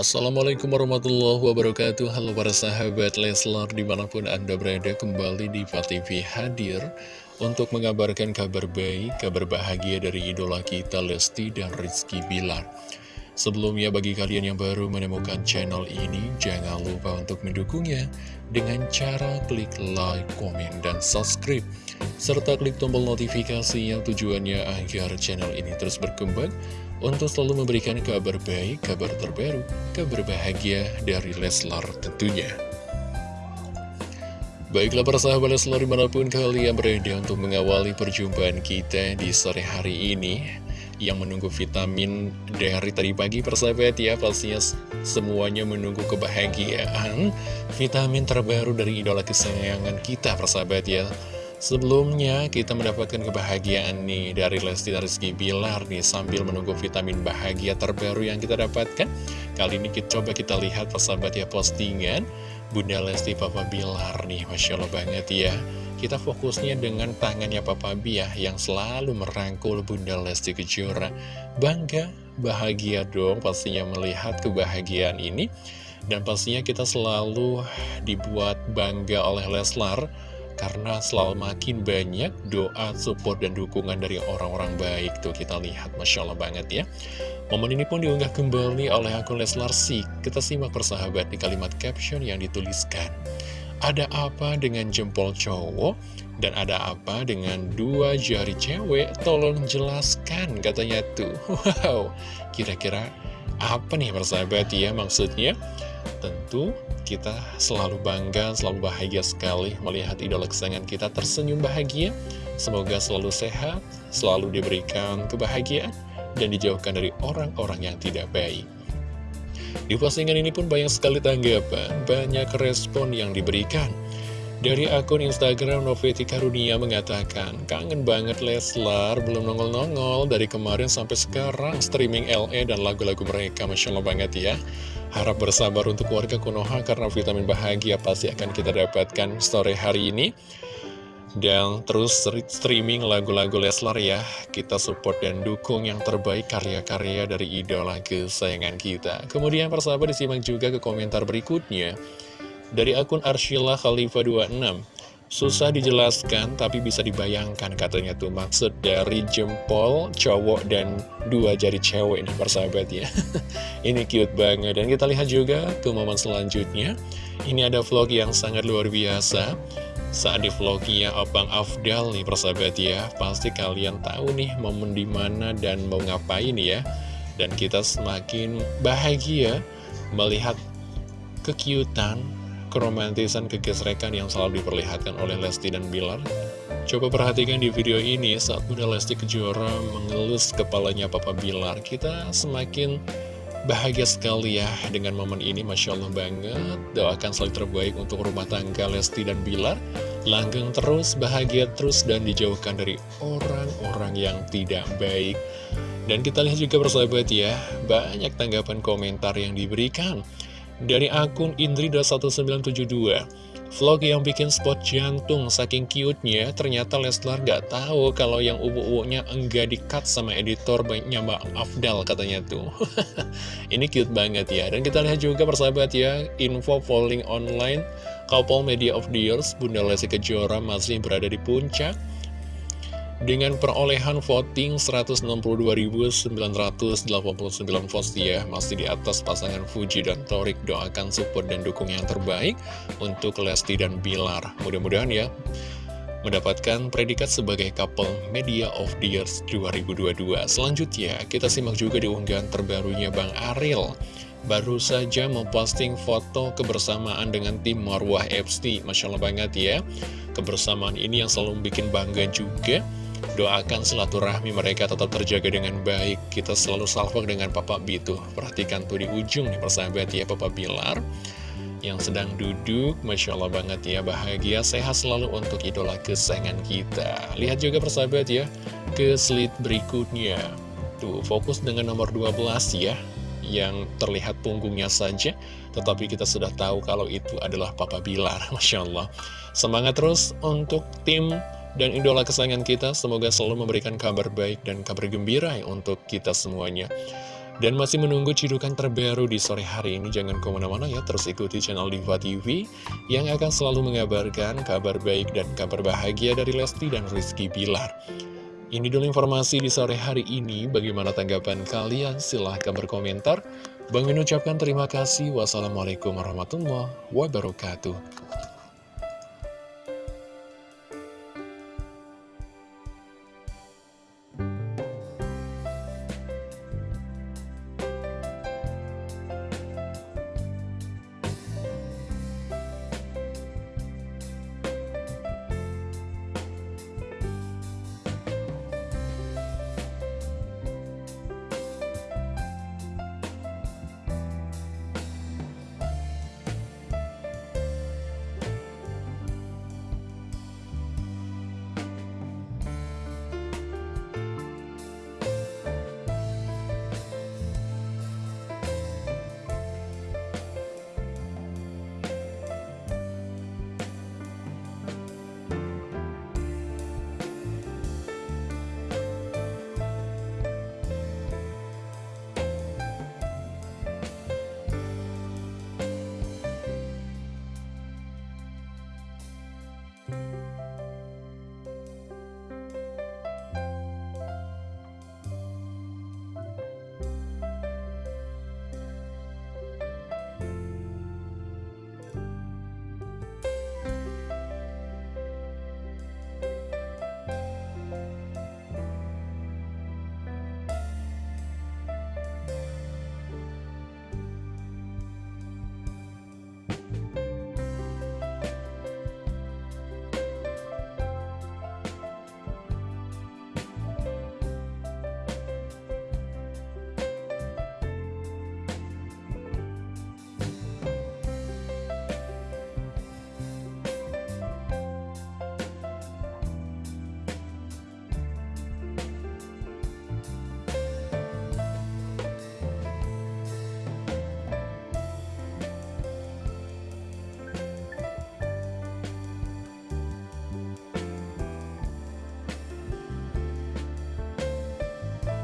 Assalamualaikum warahmatullahi wabarakatuh. Halo para sahabat Leslar Di mana pun anda berada kembali di TV hadir Untuk mengabarkan kabar baik Kabar bahagia dari idola kita Lesti dan Rizky Bilar Sebelumnya bagi kalian yang baru menemukan channel ini Jangan lupa untuk mendukungnya Dengan cara klik like, komen, dan subscribe Serta klik tombol notifikasi yang tujuannya agar channel ini terus berkembang untuk selalu memberikan kabar baik, kabar terbaru, kabar bahagia dari Leslar tentunya. Baiklah para sahabat Leslar di mana pun kalian berada untuk mengawali perjumpaan kita di sore hari ini yang menunggu vitamin dari tadi pagi persahabat ya pastinya semuanya menunggu kebahagiaan vitamin terbaru dari idola kesayangan kita persahabat ya Sebelumnya kita mendapatkan kebahagiaan nih dari Lesti Rizky Bilar nih sambil menunggu vitamin bahagia terbaru yang kita dapatkan. Kali ini kita coba kita lihat persahabat ya postingan Bunda Lesti Papa Bilar nih Masya Allah banget ya. Kita fokusnya dengan tangannya Papa Biah yang selalu merangkul Bunda Lesti Kejora. Bangga, bahagia dong pastinya melihat kebahagiaan ini. Dan pastinya kita selalu dibuat bangga oleh Leslar karena selalu makin banyak doa, support, dan dukungan dari orang-orang baik Tuh kita lihat, Masya Allah banget ya Momen ini pun diunggah kembali oleh akun Leslar Sik Kita simak persahabat di kalimat caption yang dituliskan Ada apa dengan jempol cowok? Dan ada apa dengan dua jari cewek? Tolong jelaskan katanya tuh Wow, kira-kira apa nih persahabat ya maksudnya? Tentu kita selalu bangga, selalu bahagia sekali melihat idola kesayangan kita tersenyum bahagia. Semoga selalu sehat, selalu diberikan kebahagiaan, dan dijauhkan dari orang-orang yang tidak baik. Di postingan ini pun banyak sekali tanggapan, banyak respon yang diberikan. Dari akun Instagram Noveti Karunia mengatakan, kangen banget Leslar, belum nongol-nongol dari kemarin sampai sekarang streaming LE dan lagu-lagu mereka, Masya Allah banget ya. Harap bersabar untuk warga Konoha karena vitamin bahagia pasti akan kita dapatkan sore hari ini. Dan terus streaming lagu-lagu Leslar ya, kita support dan dukung yang terbaik karya-karya dari idola kesayangan kita. Kemudian persahabat disimak juga ke komentar berikutnya. Dari akun Arshila Khalifa 26 Susah dijelaskan tapi bisa dibayangkan katanya tuh. Maksud dari jempol cowok dan dua jari cewek ini persahabat ya. Ini cute banget. Dan kita lihat juga ke momen selanjutnya. Ini ada vlog yang sangat luar biasa saat di vlognya Abang Afdal nih persahabat ya Pasti kalian tahu nih momen di mana dan mau ngapain ya Dan kita semakin bahagia melihat kekiutan keromantisan kegesrekan yang selalu diperlihatkan oleh Lesti dan Bilar. Coba perhatikan di video ini saat Bunda Lesti Kejora mengelus kepalanya Papa Bilar. Kita semakin bahagia sekali ya dengan momen ini, Masya Allah banget. Doakan selalu terbaik untuk rumah tangga Lesti dan Bilar. Langgeng terus, bahagia terus, dan dijauhkan dari orang-orang yang tidak baik. Dan kita lihat juga persahabat ya, banyak tanggapan komentar yang diberikan. Dari akun Indrida1972 Vlog yang bikin spot jantung saking cute-nya Ternyata Leslar gak tahu kalau yang ubu-ubunya enggak di-cut sama editor baiknya Mbak Afdal katanya tuh. Ini cute banget ya. Dan kita lihat juga persahabat ya Info polling online. Couple Media of the Years Bunda Lesti Kejora masih berada di puncak dengan perolehan voting 162.989 votes ya Masih di atas pasangan Fuji dan Torik Doakan support dan dukung yang terbaik Untuk Lesti dan Bilar. Mudah-mudahan ya Mendapatkan predikat sebagai couple Media of the Years 2022 Selanjutnya kita simak juga di unggahan terbarunya Bang Ariel. Baru saja memposting foto kebersamaan dengan tim Marwah FC Masya Allah banget ya. Kebersamaan ini yang selalu bikin bangga juga Doakan silaturahmi mereka tetap terjaga dengan baik. Kita selalu salvok dengan Papa B tuh Perhatikan tuh di ujung nih persahabat ya Papa Bilar. Yang sedang duduk Masya Allah banget ya Bahagia sehat selalu untuk idola kesayangan kita. Lihat juga persahabat ya Ke slide berikutnya. Tuh fokus dengan nomor 12 ya yang terlihat punggungnya saja Tetapi kita sudah tahu kalau itu adalah Papa Bilar. Masya Allah. Semangat terus untuk tim dan idola kesayangan kita semoga selalu memberikan kabar baik dan kabar gembira untuk kita semuanya. Dan masih menunggu cidukan terbaru di sore hari ini, jangan ke mana-mana ya, terus ikuti channel Diva TV yang akan selalu mengabarkan kabar baik dan kabar bahagia dari Lesti dan Rizky Bilar. Ini dulu informasi di sore hari ini, bagaimana tanggapan kalian? Silahkan berkomentar. Bang Min ucapkan terima kasih. Wassalamualaikum warahmatullahi wabarakatuh.